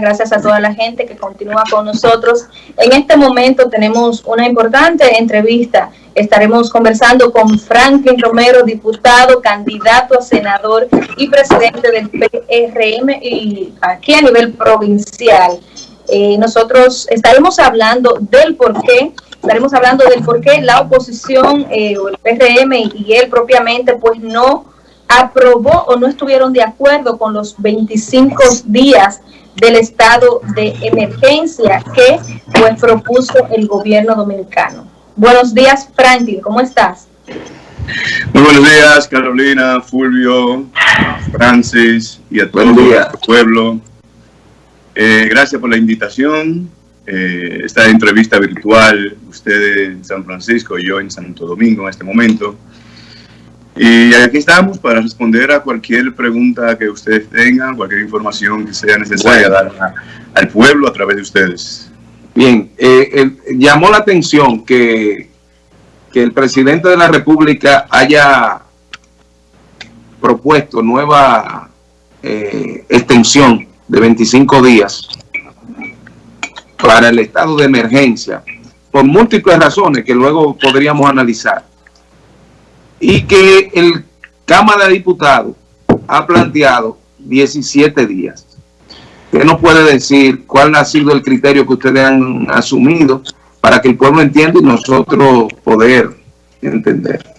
gracias a toda la gente que continúa con nosotros. En este momento tenemos una importante entrevista. Estaremos conversando con Franklin Romero, diputado, candidato a senador y presidente del PRM y aquí a nivel provincial. Eh, nosotros estaremos hablando del por qué, estaremos hablando del por qué la oposición eh, o el PRM y él propiamente pues no aprobó o no estuvieron de acuerdo con los 25 días del estado de emergencia que pues propuso el gobierno dominicano. Buenos días, Franklin, ¿cómo estás? Muy buenos días, Carolina, Fulvio, Francis y a todo el pueblo. Eh, gracias por la invitación. Eh, esta entrevista virtual, usted en San Francisco y yo en Santo Domingo en este momento. Y aquí estamos para responder a cualquier pregunta que ustedes tengan, cualquier información que sea necesaria dar al pueblo a través de ustedes. Bien, eh, llamó la atención que, que el presidente de la República haya propuesto nueva eh, extensión de 25 días para el estado de emergencia, por múltiples razones que luego podríamos analizar y que el Cámara de Diputados ha planteado 17 días. ¿Qué nos puede decir cuál ha sido el criterio que ustedes han asumido para que el pueblo entienda y nosotros poder entender?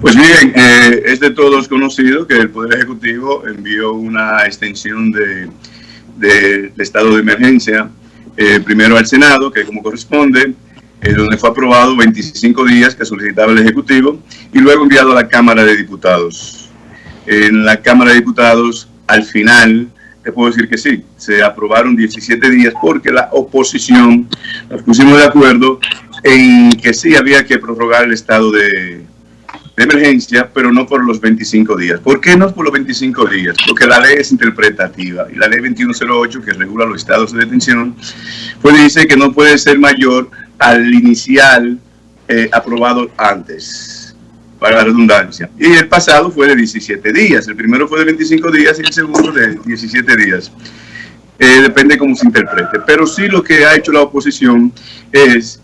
Pues bien, eh, es de todos conocido que el Poder Ejecutivo envió una extensión de, estado de emergencia, eh, primero al Senado, que como corresponde, eh, donde fue aprobado 25 días que solicitaba el Ejecutivo y luego enviado a la Cámara de Diputados. En la Cámara de Diputados, al final, te puedo decir que sí, se aprobaron 17 días porque la oposición nos pusimos de acuerdo en que sí había que prorrogar el estado de, de emergencia, pero no por los 25 días. ¿Por qué no por los 25 días? Porque la ley es interpretativa y la ley 2108 que regula los estados de detención, pues dice que no puede ser mayor al inicial eh, aprobado antes, para la redundancia. Y el pasado fue de 17 días. El primero fue de 25 días y el segundo de 17 días. Eh, depende cómo se interprete. Pero sí lo que ha hecho la oposición es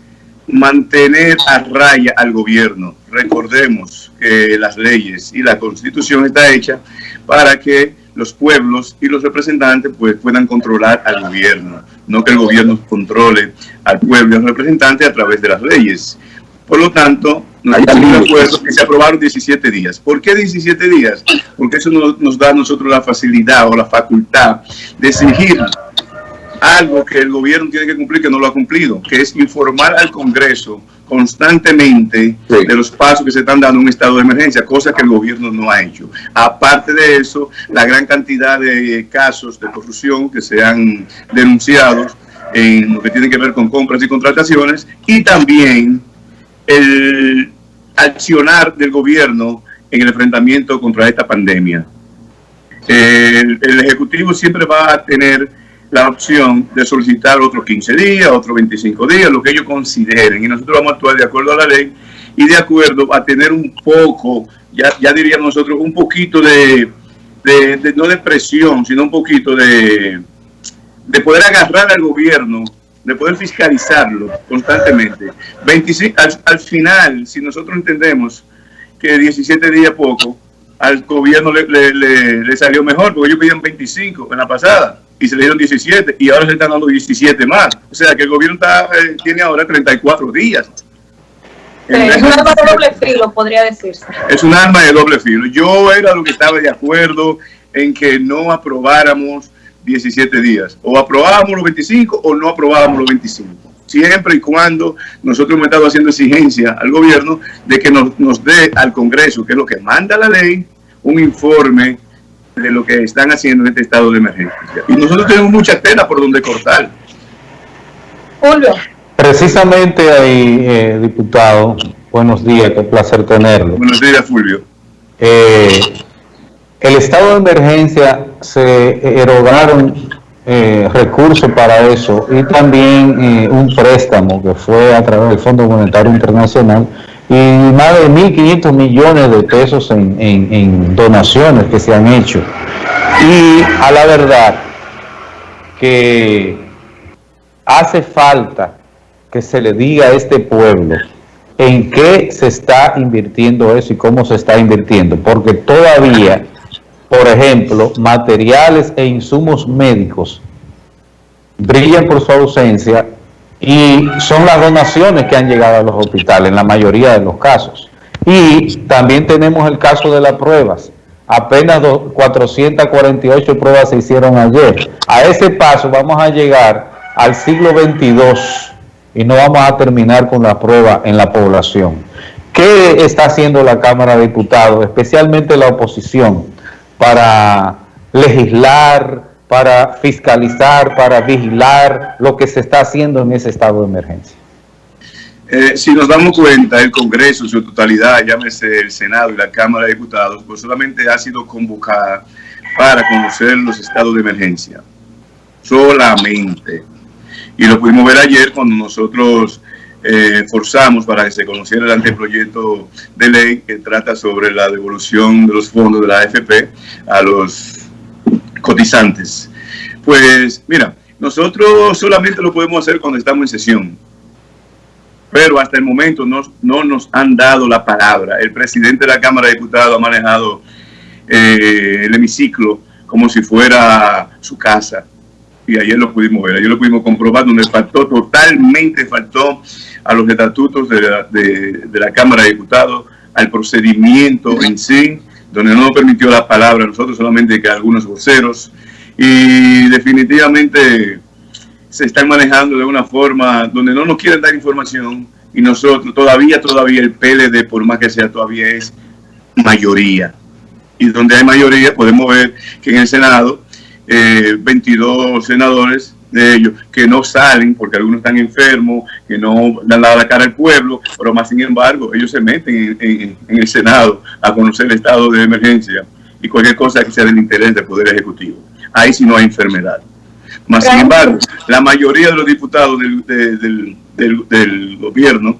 mantener a raya al gobierno. Recordemos que las leyes y la constitución está hecha para que los pueblos y los representantes pues, puedan controlar al gobierno, no que el gobierno controle al pueblo y al representante a través de las leyes. Por lo tanto, nos de acuerdo que se aprobaron 17 días. ¿Por qué 17 días? Porque eso nos, da a nosotros la facilidad o la facultad de exigir algo que el gobierno tiene que cumplir que no lo ha cumplido, que es informar al Congreso constantemente de los pasos que se están dando en un estado de emergencia, cosa que el gobierno no ha hecho. Aparte de eso, la gran cantidad de casos de corrupción que se han denunciado en lo que tiene que ver con compras y contrataciones y también el accionar del gobierno en el enfrentamiento contra esta pandemia. el Ejecutivo siempre va a tener la opción de solicitar otros 15 días, otros 25 días, lo que ellos consideren. Y nosotros vamos a actuar de acuerdo a la ley y de acuerdo a tener un poco, ya, diríamos nosotros, un poquito de, no de presión, sino un poquito de, de poder agarrar al gobierno, de poder fiscalizarlo constantemente. 25, al, final, si nosotros entendemos que 17 días poco, al gobierno le, le, le salió mejor, porque ellos pedían 25 en la pasada y se le dieron 17 y ahora se están dando 17 más. O sea que el gobierno está, eh, tiene ahora 34 días. es un arma de doble filo, podría decirse. Es un arma de doble filo. Yo era lo que estaba de acuerdo en que no aprobáramos 17 días. O aprobábamos los 25 o no aprobábamos los 25. Siempre y cuando nosotros hemos estado haciendo exigencia al gobierno de que nos, nos dé al Congreso, que es lo que manda la ley, un informe de lo que están haciendo en este estado de emergencia. Y nosotros tenemos mucha tela por donde cortar. Julio. Precisamente ahí, eh, diputado, buenos días, qué placer tenerlo. Buenos días, Fulvio. Eh, el estado de emergencia se erogaron eh, recursos para eso y también un préstamo que fue a través del Fondo Monetario Internacional y más de 1.500 millones de pesos en, donaciones que se han hecho. Y a la verdad, que hace falta que se le diga a este pueblo en qué se está invirtiendo eso y cómo se está invirtiendo, porque todavía, por ejemplo, materiales e insumos médicos brillan por su ausencia y son las donaciones que han llegado a los hospitales en la mayoría de los casos. Y también tenemos el caso de las pruebas. Apenas 448 pruebas se hicieron ayer. A ese paso vamos a llegar al siglo 22 y no vamos a terminar con la prueba en la población. ¿Qué está haciendo la Cámara de Diputados, especialmente la oposición, para legislar, para fiscalizar, para vigilar lo que se está haciendo en ese estado de emergencia? Eh, si nos damos cuenta, el Congreso en su totalidad, llámese el Senado y la Cámara de Diputados, pues solamente ha sido convocada para conocer los estados de emergencia. Solamente y lo pudimos ver ayer cuando nosotros eh, forzamos para que se conociera el anteproyecto de ley que trata sobre la devolución de los fondos de la AFP a los cotizantes. Pues mira, nosotros solamente lo podemos hacer cuando estamos en sesión, pero hasta el momento no, no nos han dado la palabra. El presidente de la Cámara de Diputados ha manejado eh, el hemiciclo como si fuera su casa y ayer lo pudimos ver, ayer lo pudimos comprobar, donde faltó, totalmente faltó a los estatutos de la, de, la Cámara de Diputados, al procedimiento en sí, donde no permitió la palabra a nosotros, solamente que algunos voceros, y definitivamente se están manejando de una forma donde no nos quieren dar información, y nosotros todavía, todavía el PLD, por más que sea, todavía es mayoría. Y donde hay mayoría podemos ver que en el Senado 22 eh, senadores de ellos que no salen porque algunos están enfermos, que no dan la cara al pueblo, pero más sin embargo ellos se meten en, el Senado a conocer el estado de emergencia y cualquier cosa que sea del interés del Poder Ejecutivo. Ahí sí no hay enfermedad. Más sin embargo, la mayoría de los diputados del, del, gobierno,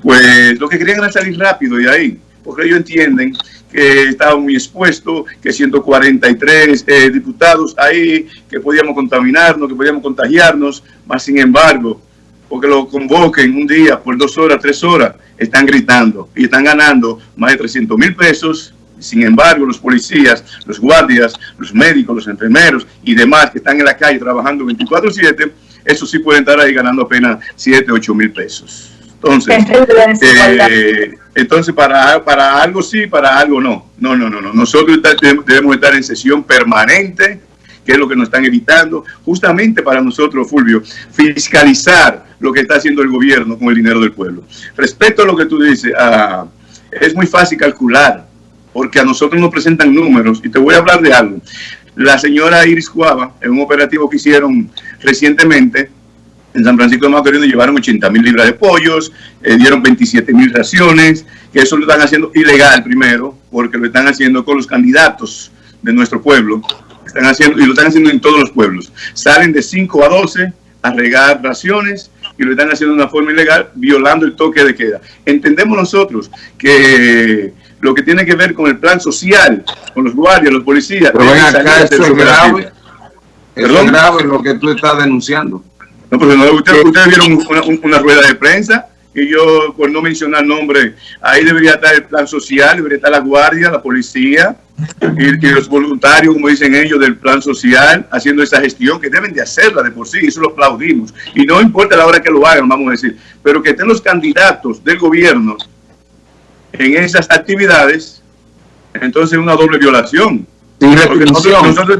pues lo que querían era salir rápido y ahí, porque ellos entienden que estaba muy expuesto, que 143 eh, diputados ahí, que podíamos contaminarnos, que podíamos contagiarnos, más sin embargo, porque lo convoquen un día por dos horas, tres horas, están gritando y están ganando más de 300 mil pesos. Sin embargo, los policías, los guardias, los médicos, los enfermeros y demás que están en la calle trabajando 24-7, eso sí pueden estar ahí ganando apenas 7, 8 mil pesos. Entonces, eh, entonces para, para algo sí, para algo no. No, no, no, no. Nosotros debemos estar en sesión permanente, que es lo que nos están evitando, justamente para nosotros, Fulvio, fiscalizar lo que está haciendo el gobierno con el dinero del pueblo. Respecto a lo que tú dices, ah, es muy fácil calcular, porque a nosotros nos presentan números, y te voy a hablar de algo. La señora Iris Cuava, en un operativo que hicieron recientemente, en San Francisco de Macorís llevaron 80 mil libras de pollos, eh, dieron 27 mil raciones, que eso lo están haciendo ilegal primero, porque lo están haciendo con los candidatos de nuestro pueblo, están haciendo, y lo están haciendo en todos los pueblos. Salen de 5 a 12 a regar raciones y lo están haciendo de una forma ilegal, violando el toque de queda. Entendemos nosotros que lo que tiene que ver con el plan social, con los guardias, los policías... Pero ven acá, eso es grave, eso es grave lo que tú estás denunciando. No, porque no, ustedes vieron una, rueda de prensa y yo, por no mencionar nombre, ahí debería estar el plan social, debería estar la guardia, la policía y, los voluntarios, como dicen ellos, del plan social, haciendo esa gestión que deben de hacerla de por sí, eso lo aplaudimos. Y no importa la hora que lo hagan, vamos a decir, pero que estén los candidatos del gobierno en esas actividades, entonces es una doble violación. nosotros, nosotros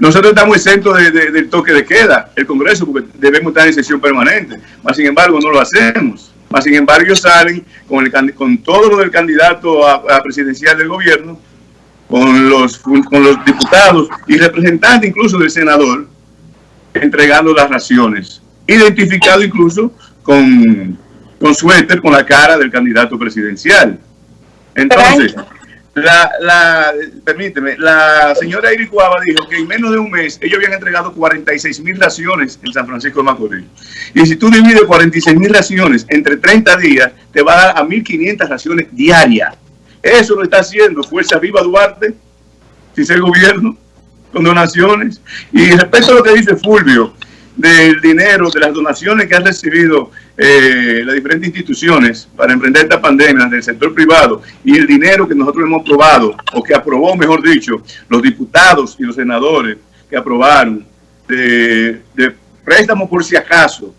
estamos exentos del toque de queda, el Congreso, porque debemos estar en sesión permanente. Más sin embargo, no lo hacemos. Más sin embargo, ellos salen con, el, con todo lo del candidato a, presidencial del gobierno, con los, con los diputados y representantes incluso del senador, entregando las raciones. Identificado incluso con, con suéter, con la cara del candidato presidencial. Entonces la, la, permíteme, la señora Iris dijo que en menos de un mes ellos habían entregado 46 mil raciones en San Francisco de Macorís. Y si tú divides 46 mil raciones entre 30 días, te va a dar a 1.500 raciones diarias. Eso lo está haciendo Fuerza Viva Duarte, si es el gobierno. con donaciones. Y respecto a lo que dice Fulvio, del dinero, de las donaciones que han recibido eh, las diferentes instituciones para emprender esta pandemia del sector privado y el dinero que nosotros hemos aprobado, o que aprobó, mejor dicho, los diputados y los senadores que aprobaron de, de préstamos por si acaso,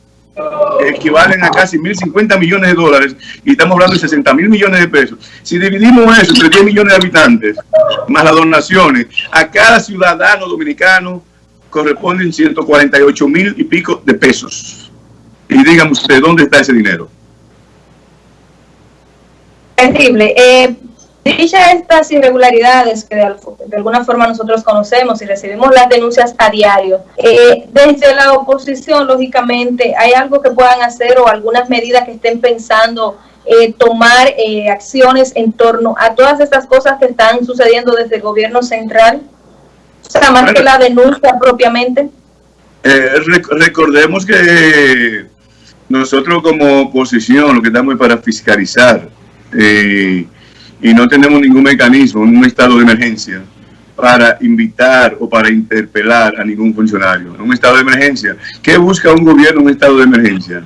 equivalen a casi 1.050 millones de dólares y estamos hablando de 60 mil millones de pesos. Si dividimos eso entre 10 millones de habitantes, más las donaciones, a cada ciudadano dominicano corresponden 148 mil y pico de pesos. Y díganme usted, ¿dónde está ese dinero? Terrible. Eh, Dicha estas irregularidades que de, alguna forma nosotros conocemos y recibimos las denuncias a diario, eh, desde la oposición, lógicamente, ¿hay algo que puedan hacer o algunas medidas que estén pensando eh, tomar eh, acciones en torno a todas estas cosas que están sucediendo desde el gobierno central? O sea, más que la denuncia propiamente. recordemos que nosotros como oposición lo que estamos es para fiscalizar. Eh, y no tenemos ningún mecanismo un estado de emergencia para invitar o para interpelar a ningún funcionario. Un estado de emergencia, ¿qué busca un gobierno en un estado de emergencia?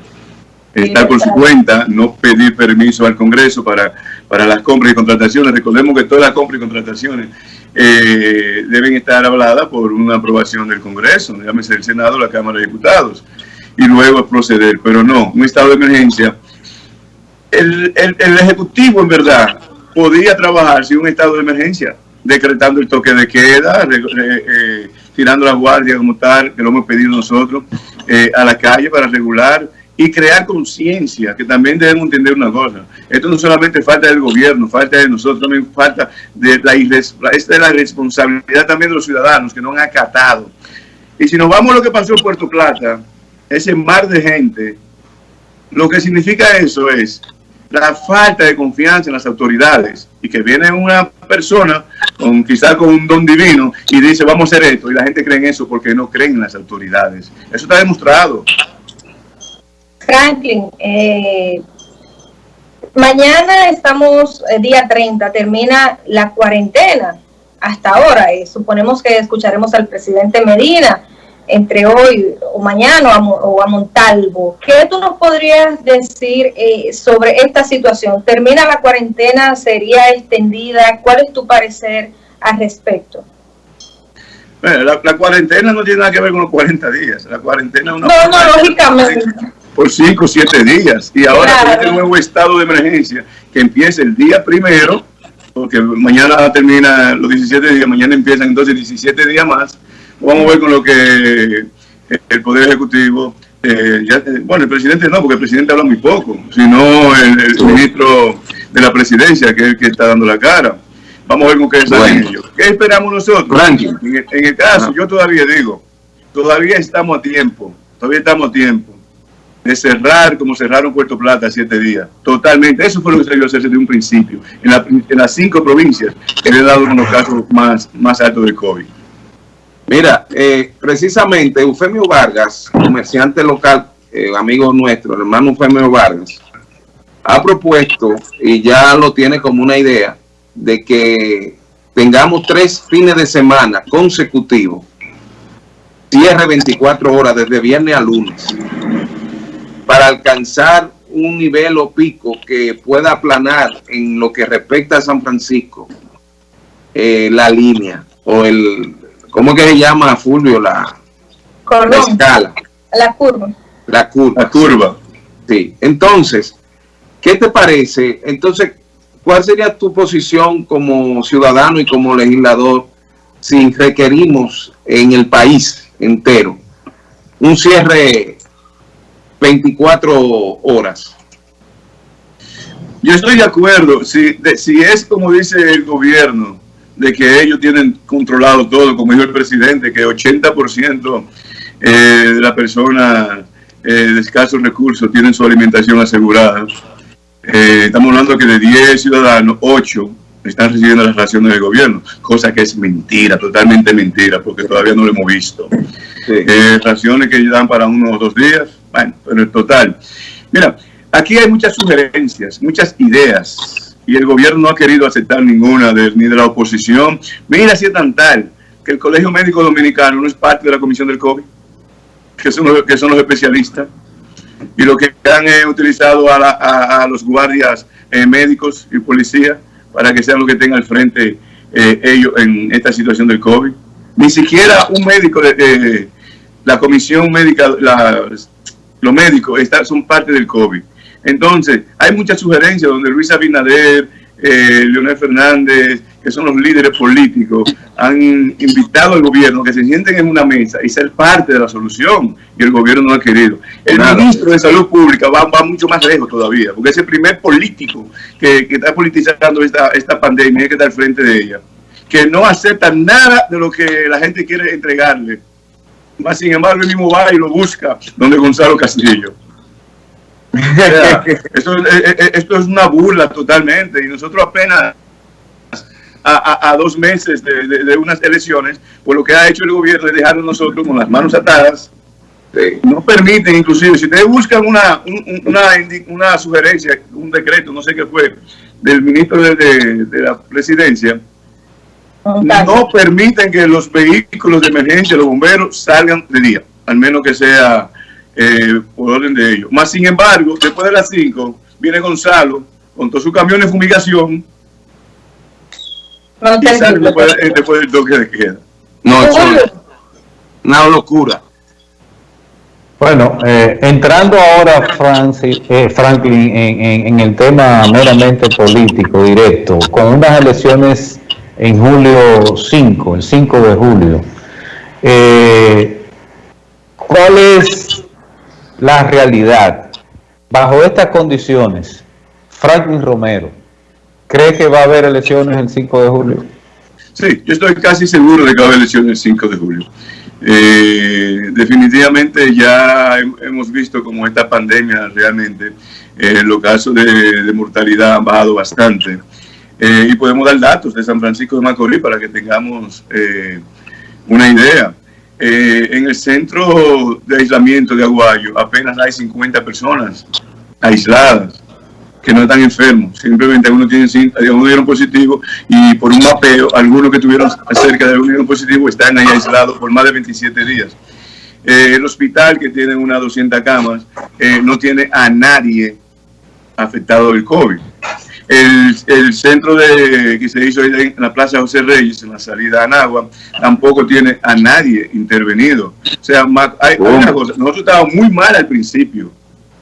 Estar por su cuenta, no pedir permiso al Congreso para, para las compras y contrataciones. Recordemos que todas las compras y contrataciones eh, deben estar habladas por una aprobación del Congreso, llámese el Senado o la Cámara de Diputados, y luego proceder. Pero no, un estado de emergencia. El, el, el Ejecutivo, en verdad, podía trabajar sin un estado de emergencia, decretando el toque de queda, eh, tirando la guardia como tal, que lo hemos pedido nosotros, eh, a la calle para regular y crear conciencia, que también debemos entender una cosa. Esto no solamente falta del gobierno, falta de nosotros, también falta de la, es la responsabilidad también de los ciudadanos que no han acatado. Y si nos vamos a lo que pasó en Puerto Plata, ese mar de gente, lo que significa eso es la falta de confianza en las autoridades y que viene una persona con quizás con un don divino y dice vamos a hacer esto y la gente cree en eso porque no creen en las autoridades. Eso está demostrado. Franklin, eh, mañana estamos, eh, día 30, termina la cuarentena hasta ahora. y suponemos que escucharemos al presidente Medina entre hoy o mañana o a, Montalvo. ¿Qué tú nos podrías decir eh, sobre esta situación? ¿Termina la cuarentena? ¿Sería extendida? ¿Cuál es tu parecer al respecto? la, cuarentena no tiene nada que ver con los 40 días. La cuarentena es una... No, no, lógicamente. Por 5 o 7 días. Y ahora con este nuevo estado de emergencia que empieza el día primero, porque mañana termina los 17 días, mañana empiezan entonces 17 días más Vamos a ver con lo que el Poder Ejecutivo, eh, eh, bueno, el presidente no, porque el presidente habla muy poco, sino el, ministro de la presidencia, que es el que está dando la cara. Vamos a ver con qué salen ellos. ¿Qué esperamos nosotros? En, el, caso, yo todavía digo, todavía estamos a tiempo, todavía estamos a tiempo de cerrar como cerraron Puerto Plata siete días. Totalmente. Eso fue lo que se debió hacer desde un principio. En, las cinco provincias que le han dado unos casos más, más altos del COVID. Mira, eh, precisamente Eufemio Vargas, comerciante local, eh, amigo nuestro, el hermano Eufemio Vargas, ha propuesto y ya lo tiene como una idea de que tengamos tres fines de semana consecutivos, cierre 24 horas desde viernes a lunes, para alcanzar un nivel o pico que pueda aplanar en lo que respecta a San Francisco eh, la línea o el, ¿Cómo que se llama, Fulvio, la, la escala? La curva. La curva. La curva. Sí. Entonces, ¿qué te parece? Entonces, ¿cuál sería tu posición como ciudadano y como legislador si requerimos en el país entero un cierre 24 horas? Yo estoy de acuerdo. Si, si es como dice el gobierno, de que ellos tienen controlado todo, como dijo el presidente, que 80% eh, de la persona eh, de escasos recursos tienen su alimentación asegurada. Eh, estamos hablando que de 10 ciudadanos, 8 están recibiendo las raciones del gobierno, cosa que es mentira, totalmente mentira, porque todavía no lo hemos visto. raciones que dan para unos o dos días, bueno, pero en total. Mira, aquí hay muchas sugerencias, muchas ideas y el gobierno no ha querido aceptar ninguna de, ni de la oposición. Mira si es tan tal que el Colegio Médico Dominicano no es parte de la Comisión del COVID, que son los, que son los especialistas, y lo que han eh, utilizado a, los guardias eh, médicos y policías para que sean los que tengan al frente eh, ellos en esta situación del COVID. Ni siquiera un médico, de la comisión médica, los médicos están, son parte del COVID. Entonces, hay muchas sugerencias donde Luis Abinader, eh, Leonel Fernández, que son los líderes políticos, han invitado al gobierno que se sienten en una mesa y ser parte de la solución, y el gobierno no ha querido. El ministro de Salud Pública va, mucho más lejos todavía, porque es el primer político que, está politizando esta, esta pandemia y que está al frente de ella, que no acepta nada de lo que la gente quiere entregarle. Más sin embargo, él mismo va y lo busca donde Gonzalo Castillo. Esto, eh, eh, eh, esto, es una burla totalmente y nosotros apenas a, dos meses de, unas elecciones, pues lo que ha hecho el gobierno es dejarnos nosotros con las manos atadas. no permiten, inclusive, si ustedes buscan una, una, una sugerencia, un decreto, no sé qué fue, del ministro de, la presidencia, no permiten que los vehículos de emergencia, los bomberos, salgan de día, al menos que sea eh, por orden de ellos. Más sin embargo, después de las 5, viene Gonzalo con todo su camión de fumigación no, y sale después, después, del toque de queda. No, es una locura. Bueno, eh, entrando ahora, Francis, eh, Franklin, en, en, el tema meramente político, directo, con unas elecciones en julio 5, el 5 de julio, eh, ¿cuál es la realidad. Bajo estas condiciones, Franklin Romero, ¿cree que va a haber elecciones el 5 de julio? Sí, yo estoy casi seguro de que va a haber elecciones el 5 de julio. Eh, definitivamente ya hemos visto como esta pandemia realmente, eh, los casos de, mortalidad han bajado bastante. Eh, y podemos dar datos de San Francisco de Macorís para que tengamos una idea. Eh, en el centro de aislamiento de Aguayo apenas hay 50 personas aisladas que no están enfermos, simplemente algunos tienen algunos dieron positivo y por un mapeo, algunos que tuvieron cerca de dieron positivo están ahí aislados por más de 27 días. Eh, el hospital que tiene unas 200 camas eh, no tiene a nadie afectado del COVID. El, centro de, que se hizo en la Plaza José Reyes, en la salida a Anagua, tampoco tiene a nadie intervenido. O sea, hay, una cosa, nosotros estábamos muy mal al principio,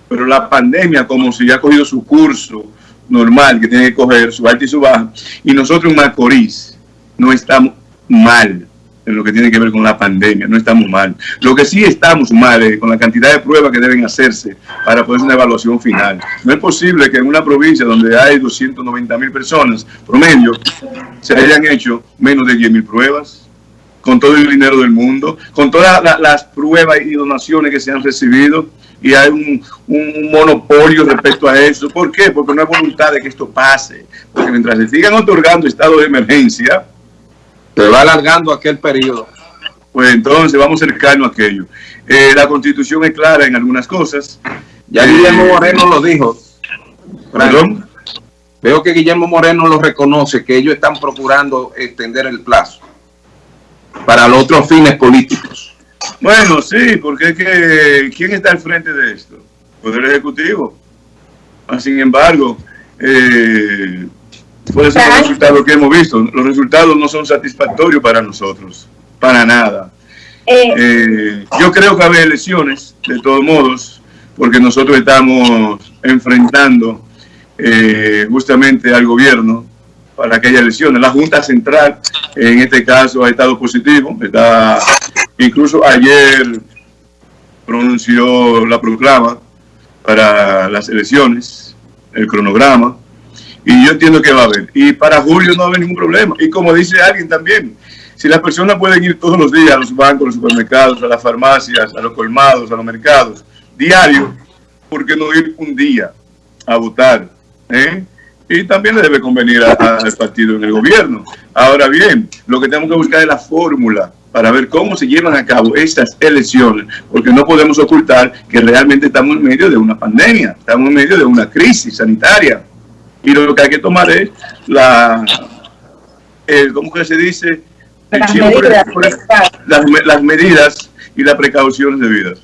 pero la pandemia como si ya ha cogido su curso normal que tiene que coger, su alta y su baja, y nosotros en Macorís no estamos mal en lo que tiene que ver con la pandemia, no estamos mal. Lo que sí estamos mal es con la cantidad de pruebas que deben hacerse para poder hacer una evaluación final. No es posible que en una provincia donde hay 290 mil personas promedio se hayan hecho menos de 10 mil pruebas, con todo el dinero del mundo, con todas las pruebas y donaciones que se han recibido, y hay un, un, monopolio respecto a eso. ¿Por qué? Porque no hay voluntad de que esto pase. Porque mientras se sigan otorgando estados de emergencia, se va alargando aquel periodo. Pues entonces vamos cercano a aquello. Eh, la constitución es clara en algunas cosas. Ya Guillermo Moreno lo dijo. Perdón. Veo que Guillermo Moreno lo reconoce, que ellos están procurando extender el plazo para los otros fines políticos. Bueno, sí, porque es que ¿quién está al frente de esto? Poder Ejecutivo. Ah, sin embargo, eh, Puede ser el resultado que hemos visto. Los resultados no son satisfactorios para nosotros, para nada. Eh. Eh, yo creo que haber elecciones, de todos modos, porque nosotros estamos enfrentando eh, justamente al gobierno para que haya elecciones. La Junta Central, en este caso, ha estado positivo. Está, incluso ayer pronunció la proclama para las elecciones, el cronograma. Y yo entiendo que va a haber. Y para julio no va a haber ningún problema. Y como dice alguien también, si las personas pueden ir todos los días a los bancos, a los supermercados, a las farmacias, a los colmados, a los mercados, diario, ¿por qué no ir un día a votar? ¿Eh? Y también le debe convenir al partido en el gobierno. Ahora bien, lo que tenemos que buscar es la fórmula para ver cómo se llevan a cabo estas elecciones, porque no podemos ocultar que realmente estamos en medio de una pandemia, estamos en medio de una crisis sanitaria y lo que hay que tomar es la, ¿cómo que se dice? Las siempre medidas, las, las medidas y las precauciones debidas.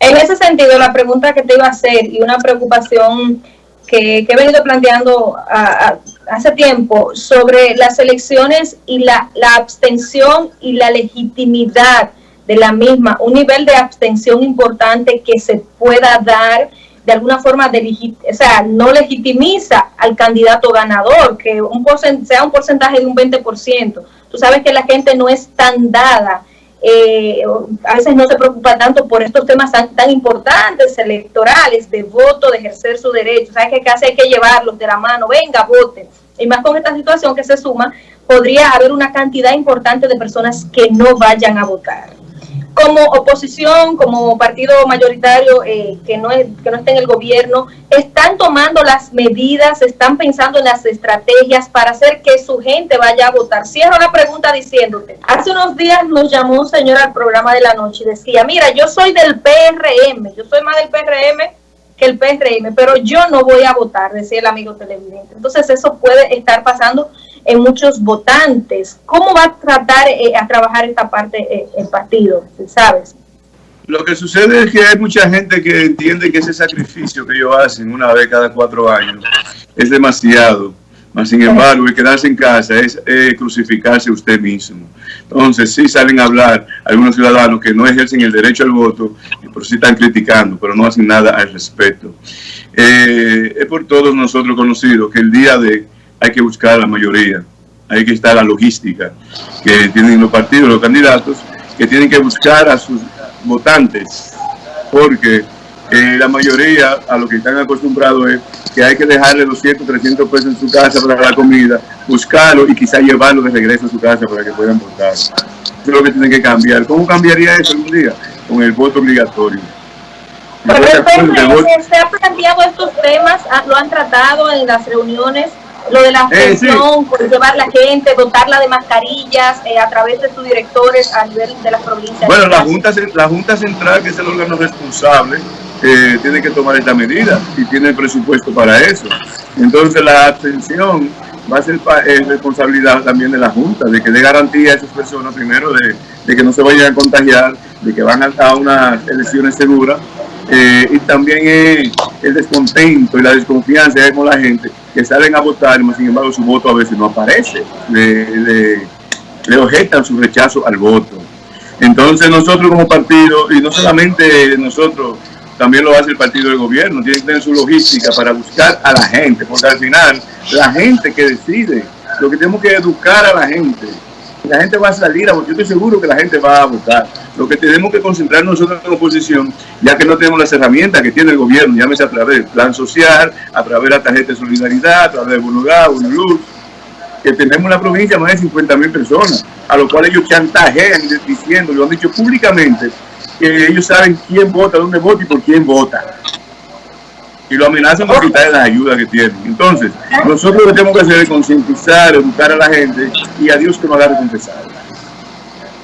En ese sentido, la pregunta que te iba a hacer y una preocupación que, que he venido planteando a- a- hace tiempo sobre las elecciones y la, la abstención y la legitimidad de la misma, un nivel de abstención importante que se pueda dar de alguna forma, de o sea, no legitimiza al candidato ganador, que un sea un porcentaje de un 20%. Tú sabes que la gente no es tan dada eh, a veces no se preocupa tanto por estos temas tan, tan importantes, electorales, de voto, de ejercer su derecho. ¿Sabes que casi hay que llevarlos de la mano? Venga, voten. Y más con esta situación que se suma, podría haber una cantidad importante de personas que no vayan a votar. Como oposición, como partido mayoritario eh, que, no es, que no está en el gobierno, están tomando las medidas, están pensando en las estrategias para hacer que su gente vaya a votar. Cierro la pregunta diciéndote, hace unos días nos llamó un señor al programa de la noche y decía, mira, yo soy del PRM, yo soy más del PRM que el PRM, pero yo no voy a votar, decía el amigo televidente. Entonces eso puede estar pasando en muchos votantes. ¿Cómo va a tratar eh, a trabajar esta parte eh, el partido, sabes? Lo que sucede es que hay mucha gente que entiende que ese sacrificio que ellos hacen una vez cada cuatro años es demasiado. Mas, sin embargo, el quedarse en casa es crucificarse usted mismo. Entonces, sí salen a hablar algunos ciudadanos que no ejercen el derecho al voto, pero sí están criticando, pero no hacen nada al respecto. Eh, es por todos nosotros conocidos que el día de hay que buscar la mayoría, hay que estar la logística que tienen los partidos, los candidatos, que tienen que buscar a sus votantes, porque eh, la mayoría a lo que están acostumbrados es que hay que dejarle 200, 300 pesos en su casa para la comida, buscarlo y quizá llevarlo de regreso a su casa para que puedan votar. Eso es lo que tienen que cambiar. ¿Cómo cambiaría eso algún día? Con el voto obligatorio. Pero el voto- se ha planteado estos temas, ah, lo han tratado en las reuniones, lo de la Eh, sí. abstención, por llevar la gente, dotarla de mascarillas eh, a través de sus directores a nivel de las provincias. Bueno, la Junta, la Junta Central, que es el órgano responsable, eh, tiene que tomar esta medida y tiene el presupuesto para eso. Entonces la abstención va a ser eh, responsabilidad también de la Junta, de que dé garantía a esas personas, primero, de, de que no se vayan a contagiar, de que van a, a unas elecciones seguras, eh, y también el descontento y la desconfianza con la gente que salen a votar, y sin embargo su voto a veces no aparece, le objetan su rechazo al voto. Entonces nosotros como partido, y no solamente nosotros, también lo hace el partido del gobierno, tiene que tener su logística para buscar a la gente, porque al final la gente que decide, lo que tenemos que educar a la gente. La gente va a salir a yo estoy seguro que la gente va a votar. Lo que tenemos que concentrar nosotros en oposición, ya que no tenemos las herramientas que tiene el gobierno, llámese a través del plan social, a través de la tarjeta de solidaridad, a través de Bonogá, Bonoluz, que tenemos en la provincia más de 50 mil personas, a los cuales ellos chantajean diciendo, lo han dicho públicamente, que ellos saben quién vota, dónde vota y por quién vota. Y lo amenazan por quitarle las ayudas que tienen. Entonces, nosotros lo que tenemos que hacer es concientizar, educar a la gente y a Dios que nos haga recompensar.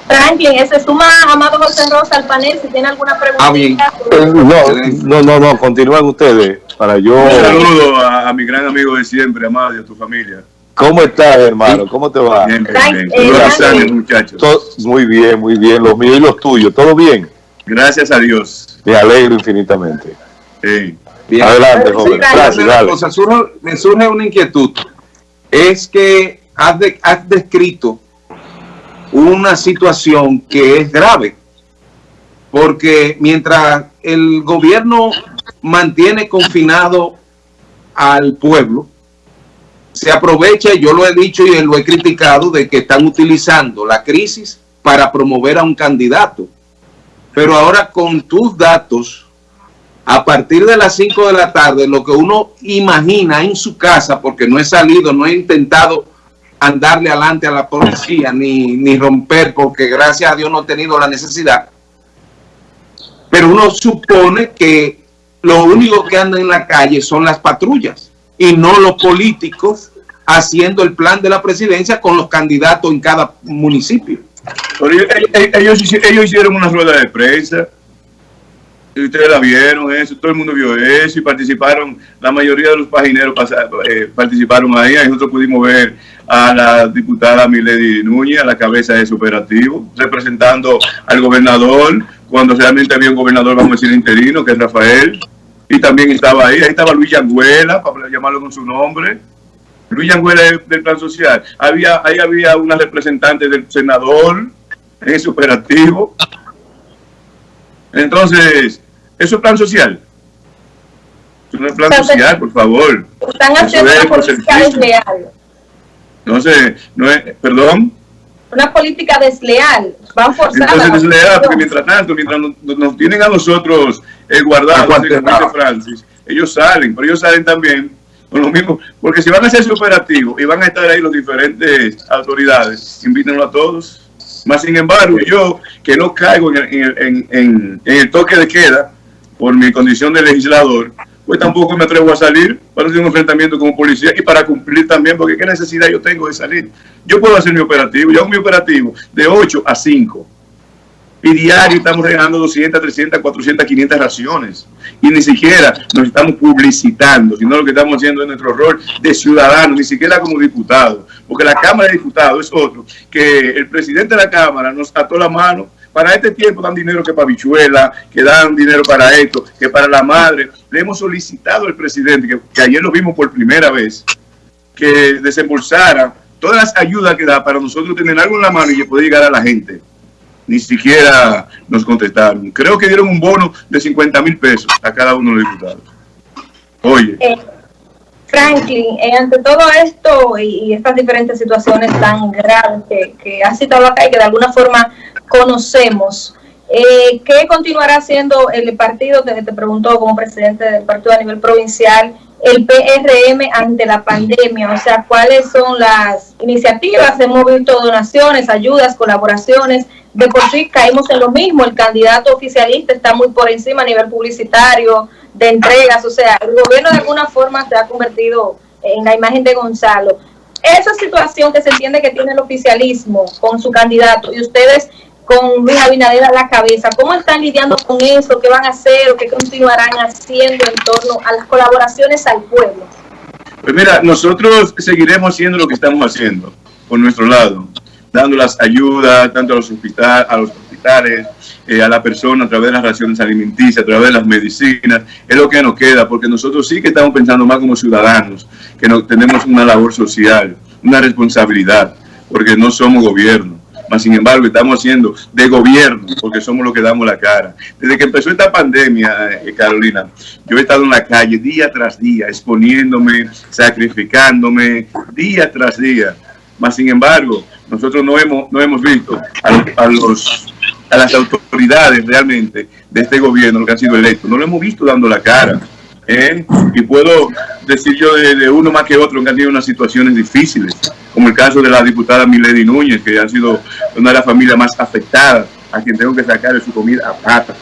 Franklin, eh, se suma Amado José Rosa al panel, si tiene alguna pregunta. Ah, bien. Eh, No, no, no, no, continúen ustedes para yo. Un saludo a, a mi gran amigo de siempre, Amado, y a tu familia. ¿Cómo estás, hermano? ¿Cómo te va? Bien, bien, bien. eh, a muchachos. Muy bien, muy bien. Los míos y los tuyos. ¿Todo bien? Gracias a Dios. Me alegro infinitamente. Sí. Bien. Adelante, joven. Gracias, dale. cosa, surge- me surge una inquietud. Es que has, de- has descrito una situación que es grave. Porque mientras el gobierno mantiene confinado al pueblo, se aprovecha, yo lo he dicho y lo he criticado, de que están utilizando la crisis para promover a un candidato. Pero ahora con tus datos, a partir de las 5 de la tarde, lo que uno imagina en su casa, porque no he salido, no he intentado andarle adelante a la policía, ni, ni romper, porque gracias a Dios no he tenido la necesidad. Pero uno supone que lo único que anda en la calle son las patrullas y no los políticos haciendo el plan de la presidencia con los candidatos en cada municipio. Ellos, ellos- ellos hici- ellos hicieron una rueda de prensa ustedes la vieron, eso, todo el mundo vio eso y participaron, la mayoría de los pagineros eh, participaron ahí, ahí nosotros pudimos ver a la diputada Milady Núñez a la cabeza de ese operativo, representando al gobernador, cuando realmente había un gobernador, vamos a decir, interino, que es Rafael, y también estaba ahí, ahí estaba Luis Yanguela, para llamarlo con su nombre, Luis Yanguela del Plan Social, había, ahí había una representante del senador en ese operativo, entonces, ¿eso es plan social? Eso no es plan social, por favor. Están haciendo una política desleal. Entonces, no es, perdón. Una política desleal. Van forzando. Entonces, desleal, porque mientras tanto, mientras nos, tienen a nosotros eh, guardados, Francis, ellos salen, pero ellos salen también con lo mismo, porque si van a hacer su operativo y van a estar ahí las diferentes autoridades, invítenlo a todos. Más sin embargo, yo que no caigo en el, toque de queda por mi condición de legislador, pues tampoco me atrevo a salir para hacer un enfrentamiento como policía y para cumplir también, porque qué necesidad yo tengo de salir. Yo puedo hacer mi operativo, yo hago mi operativo de 8 a 5 y diario estamos regalando 200, 300, 400, 500 raciones. Y ni siquiera nos estamos publicitando, sino lo que estamos haciendo es nuestro rol de ciudadanos, ni siquiera como diputados. Porque la Cámara de Diputados es otro, que el presidente de la Cámara nos ató la mano. Para este tiempo dan dinero que para bichuela, que dan dinero para esto, que para la madre. Le hemos solicitado al presidente, que, ayer lo vimos por primera vez, que desembolsara todas las ayudas que da para nosotros tener algo en la mano y pueda llegar a la gente ni siquiera nos contestaron. Creo que dieron un bono de 50 mil pesos a cada uno de los diputados. Oye. Eh, Franklin, eh, ante todo esto y, estas diferentes situaciones tan graves que, ha citado acá y que de alguna forma conocemos, eh, ¿qué continuará haciendo el partido? Te, te preguntó como presidente del partido a nivel provincial el PRM ante la pandemia, o sea, cuáles son las iniciativas, hemos visto donaciones, ayudas, colaboraciones, de por sí caímos en lo mismo, el candidato oficialista está muy por encima a nivel publicitario, de entregas, o sea, el gobierno de alguna forma se ha convertido en la imagen de Gonzalo. Esa situación que se entiende que tiene el oficialismo con su candidato y ustedes con Luis Abinader a la cabeza, ¿cómo están lidiando con eso? ¿Qué van a hacer o qué continuarán haciendo en torno a las colaboraciones al pueblo? Pues mira, nosotros seguiremos haciendo lo que estamos haciendo por nuestro lado dando las ayudas tanto a los, hospital, a los hospitales, eh, a la persona a través de las raciones alimenticias, a través de las medicinas, es lo que nos queda, porque nosotros sí que estamos pensando más como ciudadanos, que no, tenemos una labor social, una responsabilidad, porque no somos gobierno. Mas, sin embargo, estamos haciendo de gobierno, porque somos los que damos la cara. Desde que empezó esta pandemia, eh, Carolina, yo he estado en la calle día tras día, exponiéndome, sacrificándome, día tras día. Mas, sin embargo, nosotros no hemos, no hemos visto a, los, a las autoridades realmente de este gobierno que han sido electos, no lo hemos visto dando la cara. ¿eh? Y puedo decir yo de, uno más que otro que han tenido unas situaciones difíciles, como el caso de la diputada Milady Núñez, que ha sido una de las familias más afectadas, a quien tengo que sacar de su comida a pata.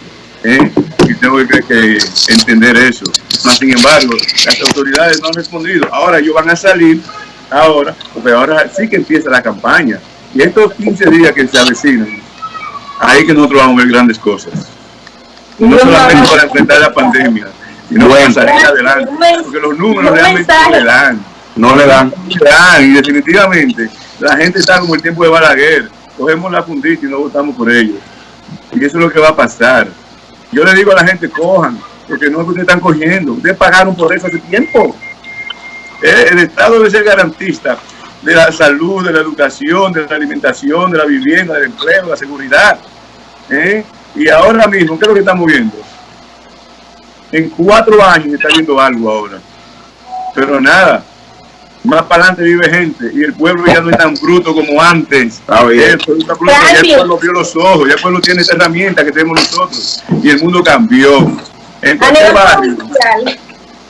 ¿eh? Y tengo que, que, entender eso. Más sin embargo, las autoridades no han respondido. Ahora ellos van a salir ahora, porque ahora sí que empieza la campaña. Y estos 15 días que se avecinan, ahí que nosotros vamos a ver grandes cosas. No solamente para enfrentar la pandemia, sino para salir adelante. Porque los números realmente no le dan. No le dan. Y definitivamente, la gente está como el tiempo de Balaguer. Cogemos la fundita y no votamos por ellos. Y eso es lo que va a pasar. Yo le digo a la gente, cojan, porque no es que ustedes están cogiendo. Ustedes pagaron por eso hace tiempo. Eh, el Estado debe ser garantista de la salud, de la educación, de la alimentación, de la vivienda, del empleo, de la seguridad. ¿eh? Y ahora mismo, ¿qué es lo que estamos viendo? En cuatro años está viendo algo ahora. Pero nada, más para adelante vive gente y el pueblo ya no es tan bruto como antes. El pueblo, ya el pueblo vio los ojos, ya el pueblo tiene esa herramienta que tenemos nosotros y el mundo cambió. En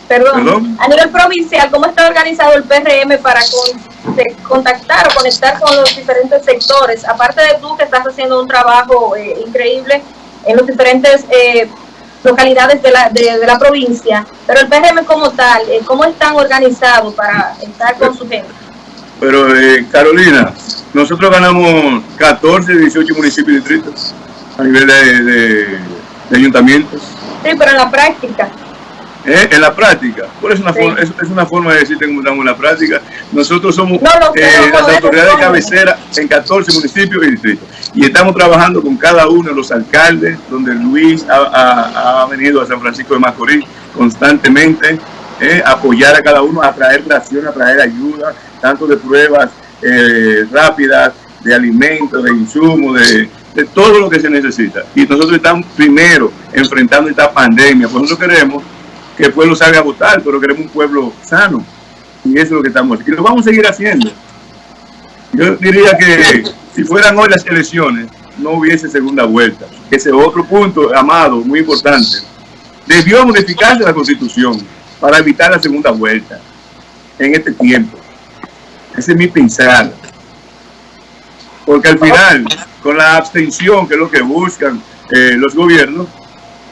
Perdón, a nivel provincial, ¿cómo está organizado el PRM para contactar o conectar con los diferentes sectores? Aparte de tú que estás haciendo un trabajo eh, increíble en las diferentes eh, localidades de la, de, la provincia, pero el PRM como tal, eh, ¿cómo están organizados para estar con su gente? Pero Carolina, nosotros ganamos 14, 18 municipios y distritos a nivel de, de ayuntamientos Sí, pero en la práctica. ¿Eh? en la práctica. Por eso es una, Sí. forma, es, es una forma de decirte cómo estamos en la práctica. Nosotros somos No, eh, no las autoridades de cabecera en 14 municipios y distritos. Y estamos trabajando con cada uno de los alcaldes, donde Luis ha, ha- ha venido a San Francisco de Macorís constantemente, eh, apoyar a cada uno, a traer ración, a traer ayuda, tanto de pruebas eh, rápidas, de alimentos, de insumos, de, de todo lo que se necesita. Y nosotros estamos primero enfrentando esta pandemia. Por eso queremos que el pueblo a votar, pero queremos un pueblo sano. Y eso es lo que estamos haciendo. Y lo vamos a seguir haciendo. Yo diría que si fueran hoy las elecciones, no hubiese segunda vuelta. Ese otro punto, Amado, muy importante. Debió modificarse la constitución para evitar la segunda vuelta en este tiempo. Ese es mi pensar. Porque al final, con la abstención, que es lo que buscan eh, los gobiernos,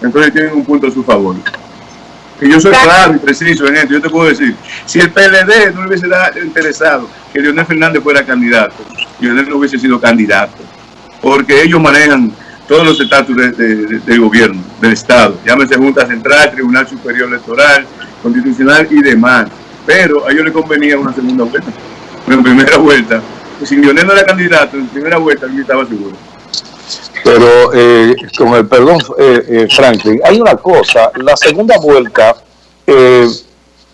entonces tienen un punto a su favor. Y yo soy claro y preciso en esto. Yo te puedo decir, si el PLD no le hubiese interesado que Leonel Fernández fuera candidato, Leonel no hubiese sido candidato. Porque ellos manejan todos los estatus de- de- de- del gobierno, del Estado. Llámese Junta Central, Tribunal Superior Electoral, Constitucional y demás. Pero a ellos les convenía una segunda vuelta. En primera vuelta, si Leonel no era candidato, en primera vuelta yo estaba seguro. Pero eh, con el perdón, eh, eh, Franklin, hay una cosa, la segunda vuelta eh,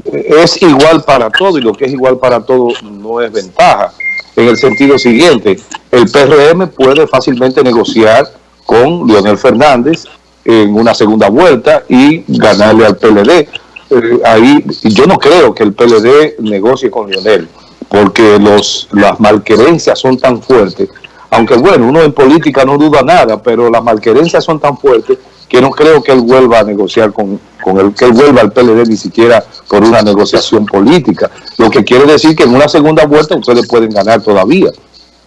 es igual para todo y lo que es igual para todo no es ventaja. En el sentido siguiente, el PRM puede fácilmente negociar con Leonel Fernández en una segunda vuelta y ganarle al PLD. Eh, ahí yo no creo que el PLD negocie con Leonel, porque los las malquerencias son tan fuertes aunque bueno, uno en política no duda nada, pero las malquerencias son tan fuertes que no creo que él vuelva a negociar con, con él, que él vuelva al PLD ni siquiera por una negociación política. Lo que quiere decir que en una segunda vuelta ustedes pueden ganar todavía.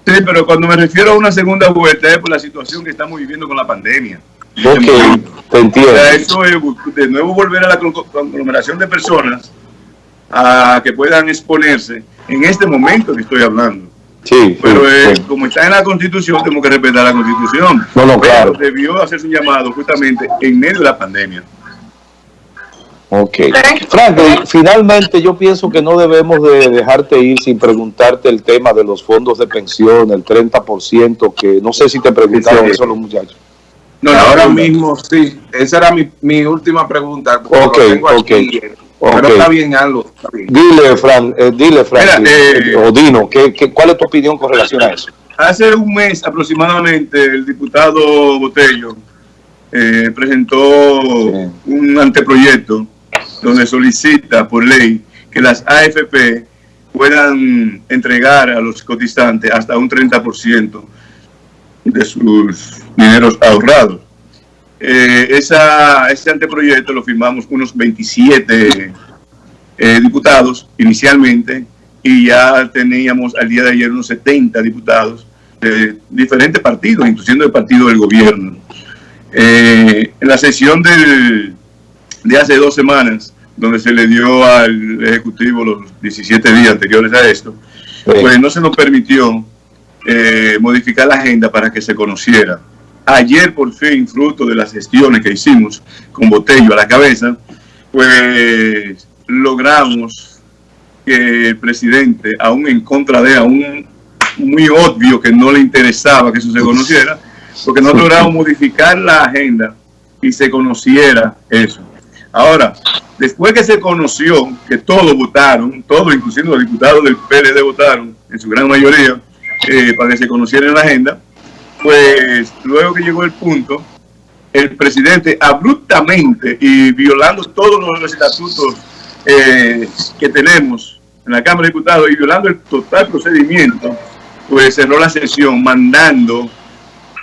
Sí, pero cuando me refiero a una segunda vuelta es por la situación que estamos viviendo con la pandemia. Ok, te O entiendo. sea, eso es de nuevo volver a la conglo- conglomeración de personas a que puedan exponerse en este momento que estoy hablando. Sí, Pero sí, eh, sí. como está en la Constitución, tenemos que respetar la Constitución. No, no, Pero claro. debió hacerse un llamado justamente en medio de la pandemia. Ok. Frank- Franklin, finalmente yo pienso que no debemos de dejarte ir sin preguntarte el tema de los fondos de pensión, el 30%, que no sé si te preguntaron Sí, sí. eso los muchachos. No, Ahora mismo, sí. Esa era mi, mi última pregunta. Ok, lo tengo ok, aquí. Ok. Pero está bien. Está bien. Dile, Fran, eh, dile, Franklin, Mira, eh, o Dino, ¿qué, qué, cuál es tu opinión con relación a eso? Hace un mes aproximadamente el diputado Botello eh, presentó Sí. un anteproyecto donde solicita por ley que las AFP puedan entregar a los cotizantes hasta un 30% de sus dineros ahorrados. Eh, esa, ese anteproyecto lo firmamos unos 27 eh, diputados inicialmente y ya teníamos al día de ayer unos 70 diputados de diferentes partidos, incluyendo el partido del gobierno. Eh, en la sesión del, de hace dos semanas, donde se le dio al Ejecutivo los 17 días anteriores a esto, pues no se nos permitió modificar la agenda para que se conociera. Ayer, por fin, fruto de las gestiones que hicimos con Botello a la cabeza, pues logramos que el presidente, aún en contra de, aún muy obvio que no le interesaba que eso se conociera, porque no logramos modificar la agenda y se conociera eso. Ahora, después que se conoció que todos votaron, todos, inclusive los diputados del PLD votaron, en su gran mayoría, eh, para que se conociera en la agenda, pues luego que llegó el punto, el presidente abruptamente y violando todos los estatutos eh, que tenemos en la Cámara de Diputados y violando el total procedimiento, pues cerró la sesión mandando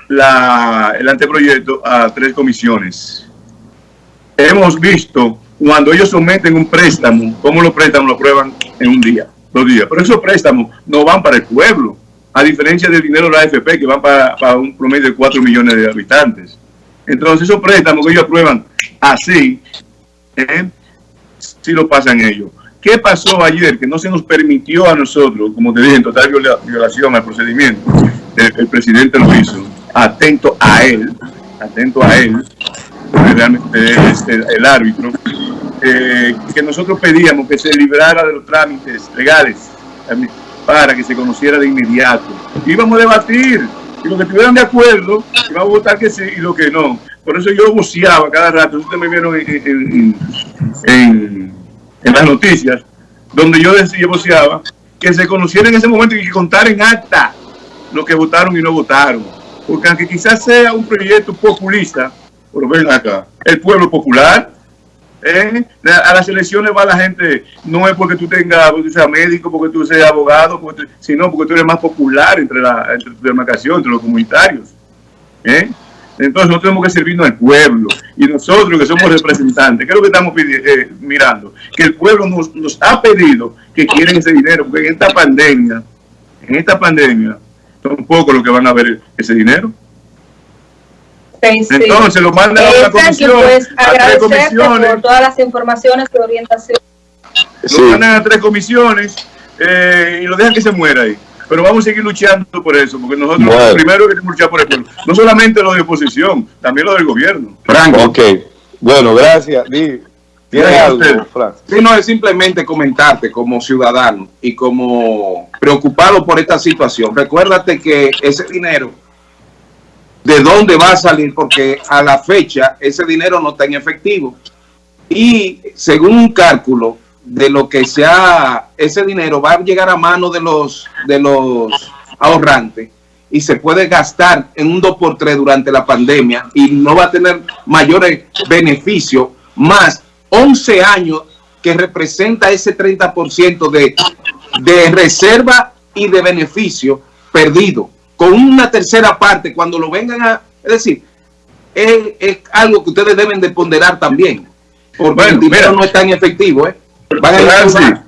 la, el anteproyecto a tres comisiones. Hemos visto cuando ellos someten un préstamo, cómo los préstamos lo aprueban en un día, dos días. Pero esos préstamos no van para el pueblo, a diferencia del dinero de la AFP que van para, un promedio de 4 millones de habitantes. Entonces esos préstamos que ellos aprueban así, ¿eh? sí lo pasan ellos. ¿Qué pasó ayer? Que no se nos permitió a nosotros, como te dije, en total viola- violación al procedimiento. El, presidente lo hizo, atento a él, atento a él, realmente es el, árbitro, eh, que nosotros pedíamos que se librara de los trámites legales para que se conociera de inmediato. Íbamos a debatir, y los que estuvieran de acuerdo, íbamos a votar que sí y lo que no. Por eso yo voceaba cada rato, ustedes me vieron en, en, las noticias, donde yo decía, voceaba, que se conociera en ese momento y que contara en acta lo que votaron y no votaron. Porque aunque quizás sea un proyecto populista, pero ven acá, el pueblo popular, ¿eh? a las elecciones va la gente, no es porque tú tengas, porque tú seas médico, porque tú seas abogado, sino porque tú eres más popular entre la, entre tu demarcación, entre los comunitarios. ¿eh? Entonces nosotros tenemos que servirnos al pueblo. Y nosotros que somos representantes, ¿qué es lo que estamos eh, mirando? Que el pueblo nos, nos, ha pedido que quieren ese dinero, porque en esta pandemia, en esta pandemia, son pocos los que van a ver ese dinero. Sí. Entonces lo mandan a Frankie, comisión, pues a tres comisiones, por todas las informaciones y orientación. Sí. lo mandan a tres comisiones eh, y lo dejan que se muera ahí. Pero vamos a seguir luchando por eso, porque nosotros Bueno. primero queremos luchar por el pueblo. No solamente lo de oposición, también lo del gobierno. Frank, Ok. Bueno, gracias. Di- ¿Tienes Gracias a algo, usted. Frank? Sí, no, es simplemente comentarte como ciudadano y como preocupado por esta situación. Recuérdate que ese dinero, ¿de dónde va a salir? Porque a la fecha ese dinero no está en efectivo. Y según un cálculo de lo que sea, ese dinero va a llegar a manos de los, de los ahorrantes y se puede gastar en un 2x3 durante la pandemia y no va a tener mayores beneficios, más 11 años que representa ese 30% de, de reserva y de beneficio perdido, con una tercera parte cuando lo vengan a... Es decir, es, es algo que ustedes deben de ponderar también, porque Bueno, el dinero mira. no es tan efectivo, ¿eh? Van a Francis, recaudar.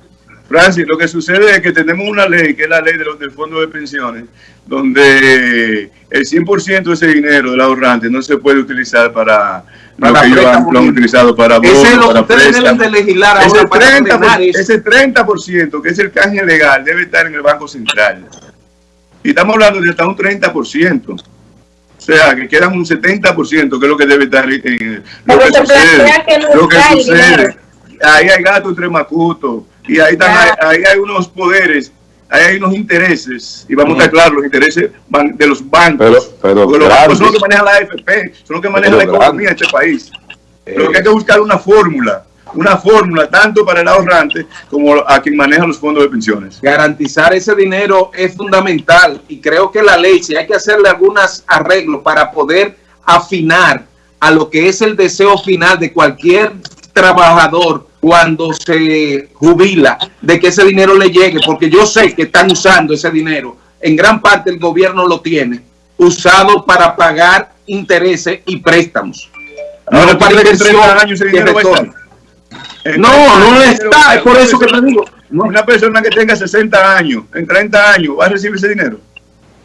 Francis, lo que sucede es que tenemos una ley, que es la ley de los, del Fondo de Pensiones, donde el 100% de ese dinero del ahorrante no se puede utilizar para, lo Para que ellos han, lo han utilizado para Ese es bonos, lo que para ustedes deben de legislar Ese ahora para 30%, frenar eso. ese 30% que es el canje legal debe estar en el Banco Central. Y estamos hablando de hasta un 30%. O sea, que quedan un 70%, que es lo que debe estar en en- lo Pero que sucede. que no Lo que está el sucede. dinero. Ahí hay gato entre macuto. Y ahí, están, ahí hay unos poderes, ahí hay unos intereses. Y vamos a estar claros, los intereses van de los bancos. Pero, pero Porque los bancos son los que manejan la AFP, son los que manejan Pero la economía de este país. Pero que hay que buscar una fórmula, una fórmula tanto para el ahorrante como a quien maneja los fondos de pensiones. garantizar ese dinero es fundamental y creo que la ley, si hay que hacerle algunos arreglos para poder afinar a lo que es el deseo final de cualquier trabajador cuando se jubila, de que ese dinero le llegue, porque yo sé que están usando ese dinero, en gran parte el gobierno lo tiene, usado para pagar intereses y préstamos. Ahora, No ¿tú para que en 30 inversión años ese dinero va a retorne. estar? En No, 30 no dinero va a está, es por eso que te digo. No. Una persona que tenga 60 años, en 30 años, va a recibir ese dinero.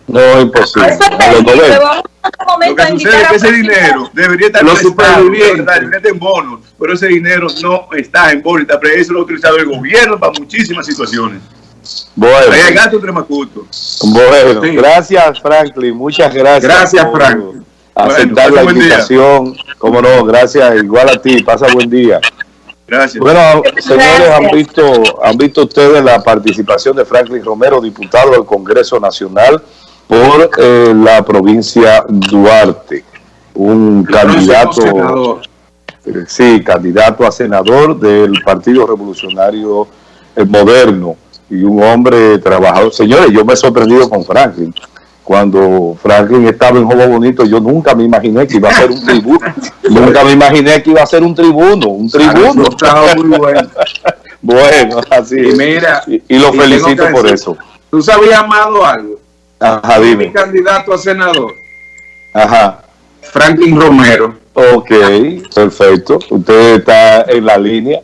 No, imposible. Eso es A los terrible. 90. Vamos en Lo momento que sucede es que ese dinero debería estar Los supervivientes. en bonos, pero ese dinero no está en bonos, pero eso lo ha utilizado el gobierno para muchísimas situaciones. Bueno, Ahí hay gato entre macuto. bueno, Sí. gracias Franklin, muchas gracias. Gracias, Franklin. Aceptar Bueno, la invitación. Cómo no, gracias, igual a ti, pasa buen día. Gracias. Bueno, señores, Gracias. han visto, han visto ustedes la participación de Franklin Romero, diputado del Congreso Nacional por eh, la provincia Duarte, un candidato, Senador. eh, sí, candidato a senador del Partido Revolucionario eh, Moderno y un hombre trabajador. Señores, yo me he sorprendido con Franklin. Cuando Franklin estaba en Juego Bonito, yo nunca me imaginé que iba a ser un tribuno. nunca me imaginé que iba a ser un tribuno, un tribuno. Muy bueno. Bueno, así Y es. mira, y, y lo y felicito por decir- eso. ¿Tú sabías, Amado, algo? Ajá, Mi dime. candidato a senador, Ajá. Franklin Romero. Ok, perfecto. Usted está en la línea.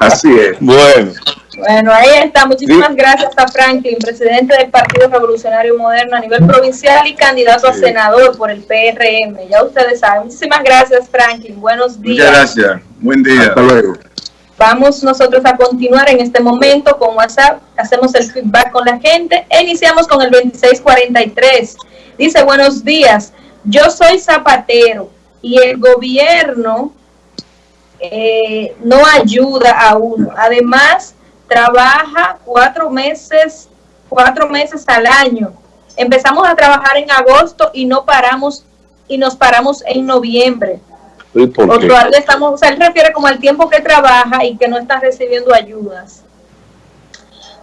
Así es. Bueno, Bueno, ahí está. Muchísimas gracias a Franklin, presidente del Partido Revolucionario Moderno a nivel provincial y candidato a senador por el PRM. Ya ustedes saben. Muchísimas gracias, Franklin. Buenos días. Muchas gracias. Buen día. Hasta luego. Vamos nosotros a continuar en este momento con WhatsApp. Hacemos el feedback con la gente. E iniciamos con el 2643. Dice, buenos días. Yo soy zapatero. y el gobierno eh, no ayuda a uno. Además, trabaja cuatro meses, cuatro meses al año. Empezamos a trabajar en agosto y no paramos y nos paramos en noviembre. ¿Y por qué? todavía estamos, o sea, él refiere como al tiempo que trabaja y que no está recibiendo ayudas.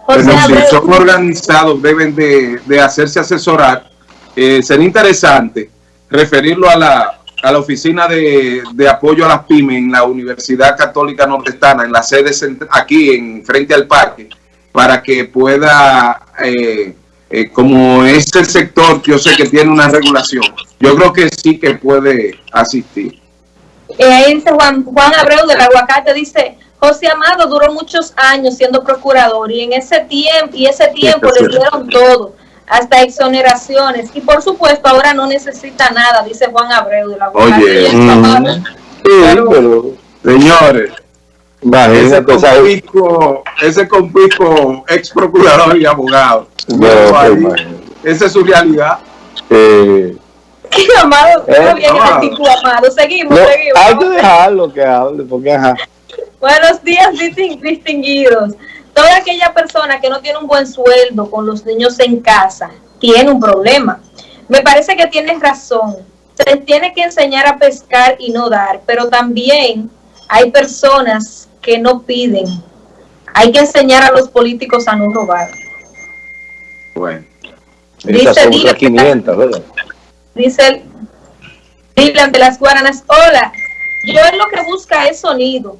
José Pero si son organizados, deben de, de hacerse asesorar. Eh, sería interesante referirlo a la, a la oficina de, de apoyo a las pymes en la Universidad Católica Nordestana, en la sede aquí en frente al parque, para que pueda, eh, eh, como este sector, yo sé que tiene una regulación, yo creo que sí que puede asistir. eh, ahí dice Juan, Juan Abreu del Aguacate, dice, José Amado duró muchos años siendo procurador y en ese tiempo, y ese tiempo es le dieron todo, hasta exoneraciones, y por supuesto ahora no necesita nada, dice Juan Abreu del Aguacate. Oye, mm. Sí, Pero- pero Señores, ese compisco, ese compisco ex procurador y abogado. Bueno, Pero ahí, esa es su realidad. Eh, Amado, Eh, bien Amado. seguimos, no, seguimos. hay que dejarlo que hable, porque ajá. Buenos días, distin- distinguidos. Toda aquella persona que no tiene un buen sueldo con los niños en casa tiene un problema. Me parece que tienes razón. Se tiene que enseñar a pescar y no dar, pero también hay personas que no piden. Hay que enseñar a los políticos a no robar. Bueno, Dice que- 500, ¿verdad? Dice Dylan de las Guaranas, hola, yo lo que busca es sonido.